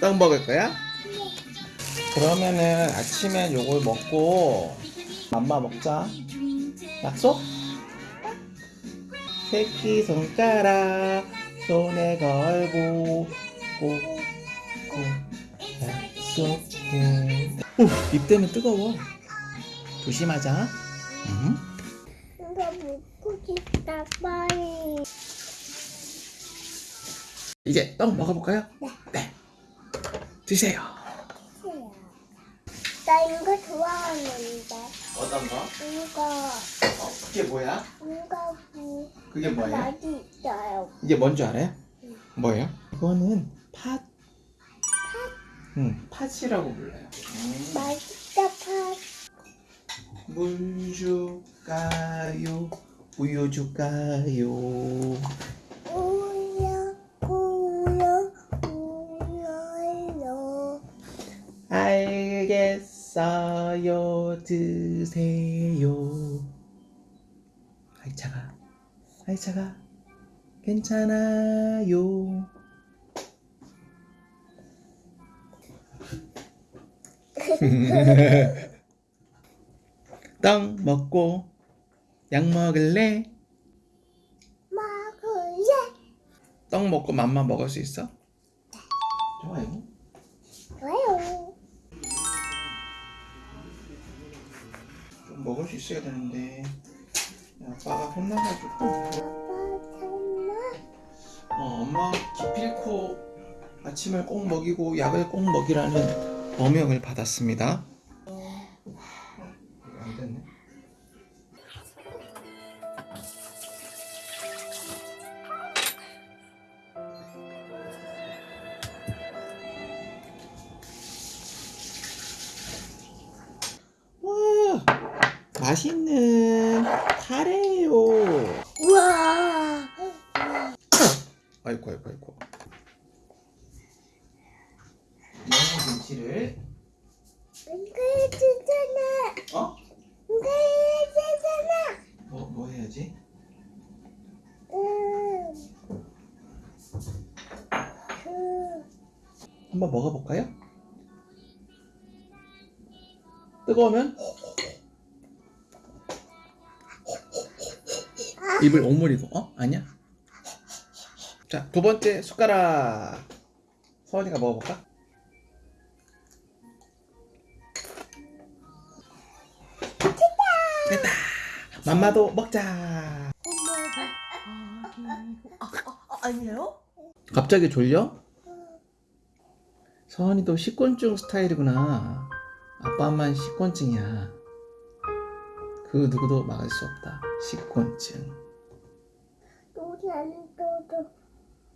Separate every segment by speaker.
Speaker 1: 떡 먹을 거야? 그러면은 아침에 요걸 먹고 맘마 먹자. 약속? 새끼 손가락 손에 걸고 꼭꼭 약속해. 오, 입 때문에 뜨거워. 조심하자. 응?
Speaker 2: 이거 먹고 싶다 빨리
Speaker 1: 이제 떡 먹어볼까요? 네. 드세요.
Speaker 2: 나 이거 좋아하는데
Speaker 1: 어떤 거?
Speaker 2: 이거
Speaker 1: 어, 그게 뭐야?
Speaker 2: 이거 뭐
Speaker 1: 그게 뭐예요?
Speaker 2: 맛이 있어요
Speaker 1: 이게 뭔지 알아요? 뭐예요? 이거는 팥. 응, 팥이라고 불러요. 음.
Speaker 2: 맛있다 팥
Speaker 1: 물 줄까요? 우유 줄까요? 알겠어요. 드세요. 아이 차가. 아이 차가. 괜찮아요. 떡 먹고 약 먹을래?
Speaker 2: 먹을래
Speaker 1: 떡 먹고 맘마 먹을 수 있어? 좋아요 먹을 수 있어야 되는데 아빠가 혼나가지고 어, 엄마 기필코 아침을 꼭 먹이고 약을 꼭 먹이라는 어명을 받았습니다. 맛있는 카레요.
Speaker 2: 우와
Speaker 1: 아이고 아이고 아이고 양념김치를
Speaker 2: 이거 주잖아
Speaker 1: 어?
Speaker 2: 이거 주잖아
Speaker 1: 뭐, 뭐 해야지?
Speaker 2: 음. 그
Speaker 1: 한번 먹어볼까요? 뜨거우면 입을 오므리고 어? 아니야? 자 두 번째 숟가락 서원이가 먹어볼까? 됐다 맘마도 먹자
Speaker 3: 아니에요?
Speaker 1: 갑자기 졸려? 서원이도 식곤증 스타일이구나. 아빠만 식곤증이야. 그 누구도 막을 수 없다. 식곤증.
Speaker 2: 안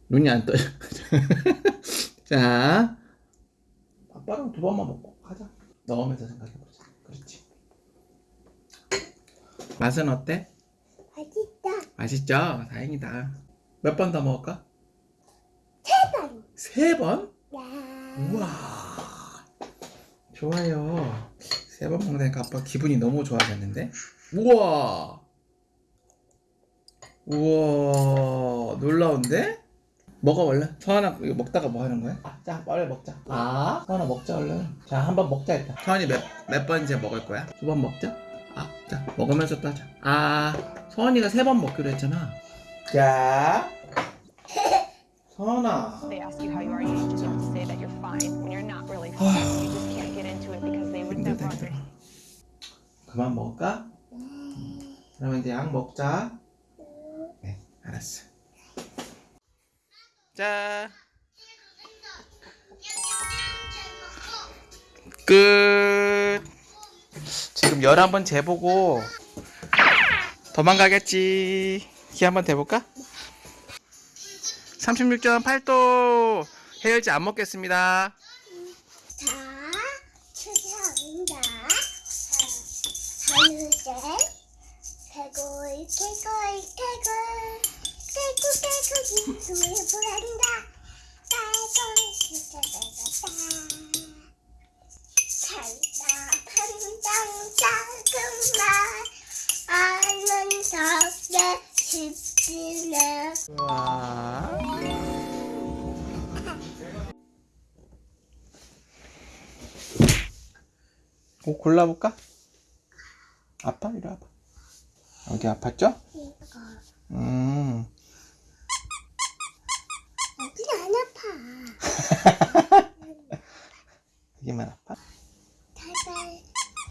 Speaker 1: 눈이 안 떠요. 자, 아빠랑 두 번만 먹고 가자. 넣으면서 생각해보자. 그렇지. 맛은 어때?
Speaker 2: 맛있다
Speaker 1: 맛있죠? 다행이다. 몇 번 더 먹을까?
Speaker 2: 세 번
Speaker 1: 세 번?
Speaker 2: 야
Speaker 1: 우와 좋아요 세 번 먹으니까 아빠 기분이 너무 좋아졌는데 우와 우와 놀라운데 먹어 얼른 서하나 이거 먹다가 뭐 하는 거야? 아, 자 빨리 먹자 아 서하나 먹자 얼른 자 한 번 먹자 일단 서한이 몇, 몇 번째 먹을 거야? 두 번 먹자 아자 먹으면서 또 하자 아 서한이가 세 번 먹기로 했잖아 자
Speaker 4: understand.
Speaker 1: 그만 먹을까? 그러면 이제 약 먹자 네 알았어 자 끝. 지금 11번 재보고 도망가겠지. 키 한번 대볼까? 36.8도 해열제 안 먹겠습니다.
Speaker 2: 자, 추자입니다. 하늘색, 개굴, 개굴, 개굴, 개굴, 개 아는
Speaker 1: 뭐 골라볼까? 아빠 이리 와봐 여기 아팠죠? 응. 음.
Speaker 2: 여기 안 아파.
Speaker 1: 여기만 아파?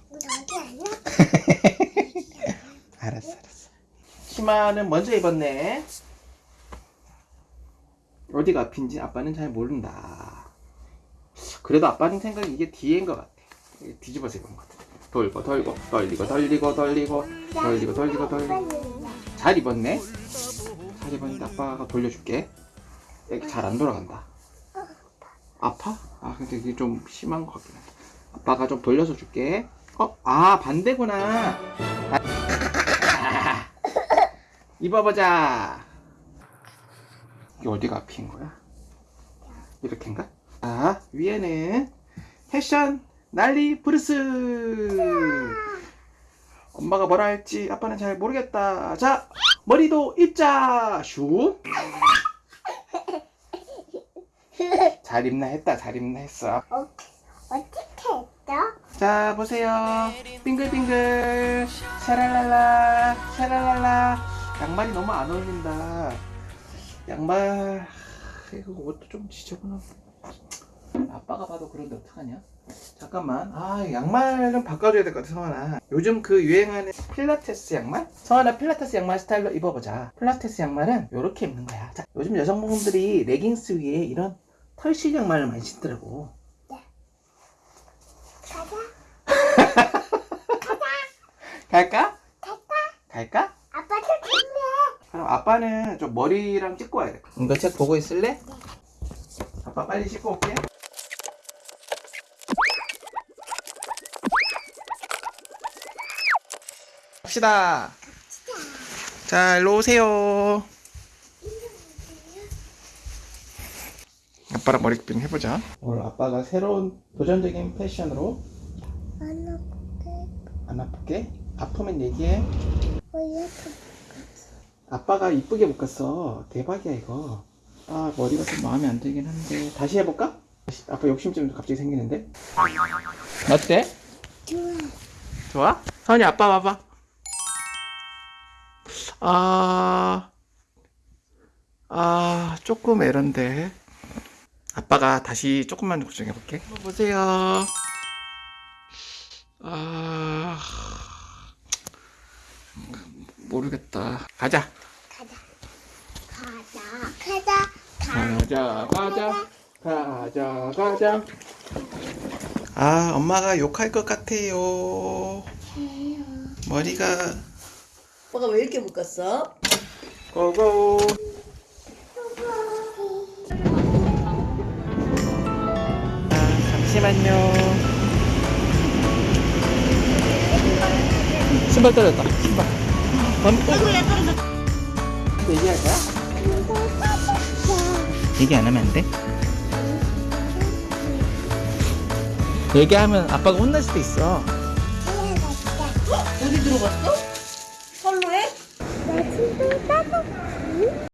Speaker 2: 우리 어디 안 아파.
Speaker 1: 알았어, 알았어. 치마는 먼저 입었네. 어디가 아픈지 아빠는 잘 모른다. 그래도 아빠는 생각이 이게 뒤인 것 같아. 뒤집어서 입은 것 같아. 돌고 돌고 돌리고 돌리고 돌리고 돌리고 돌리고 돌리고 잘 입었네. 잘 입었는데 아빠가 돌려줄게. 이렇게 잘안 돌아간다. 아파? 아 근데 이게 좀 심한 것 같긴 해. 아빠가 좀 돌려서 줄게. 어? 아 반대구나. 아. 입어보자. 이게 어디가 앞인 거야? 이렇게인가? 아 위에는 패션 난리 브루스. 엄마가 뭐라 할지 아빠는 잘 모르겠다. 자 머리도 입자. 슈. 잘 입나 했다. 잘 입나 했어.
Speaker 2: 어, 어떻게 했어?
Speaker 1: 자 보세요. 빙글빙글. 샤랄랄라 샤랄랄라. 양말이 너무 안 어울린다. 양말 이거 옷도 좀 지저분하고. 아빠가 봐도 그런데 어떡하냐 잠깐만. 아 양말 좀 바꿔줘야 될 것 같아 성환아. 요즘 그 유행하는 필라테스 양말? 성환아 필라테스 양말 스타일로 입어보자. 필라테스 양말은 이렇게 입는 거야. 자, 요즘 여성분들이 레깅스 위에 이런 털실 양말을 많이 신더라고
Speaker 2: 가자.
Speaker 1: 갈까? 갈까?
Speaker 2: 아빠도 준비해.
Speaker 1: 그럼 아빠는 좀 머리랑 찍고 와야 돼. 이거 책 보고 있을래? 아빠 빨리 씻고 올게. 갑시다. 자, 일로 오세요. 아빠랑 머리 빙 해보자. 오늘 아빠가 새로운 도전적인 패션으로
Speaker 2: 안 아프게.
Speaker 1: 안 아프게 아프면 얘기해. 아빠가 이쁘게 묶었어. 대박이야 이거. 아 머리가 좀 마음에 안 들긴 한데 다시 해볼까? 다시- 아빠 욕심 좀 갑자기 생기는데. 어때?
Speaker 2: 좋아.
Speaker 1: 좋아? 선이 아빠 봐봐. 아, 아 조금 에런데. 아빠가 다시 조금만 고정해 볼게. 보세요. 아, 모르겠다. 가자.
Speaker 2: 가자. 가자.
Speaker 1: 가자 가자 가자 가자 아 엄마가 욕할 것 같아요 머리가
Speaker 3: 오빠가 왜 이렇게 묶었어?
Speaker 1: 고고 잠시만요 신발 떨어졌다 신발 아이고야 떨어졌다 얘기할 거야? 얘기 안 하면 안 돼? 얘기하면 아빠가 혼날 수도 있어
Speaker 3: 어디 들어갔어? 선로에?
Speaker 2: 나 지금 따뜻해.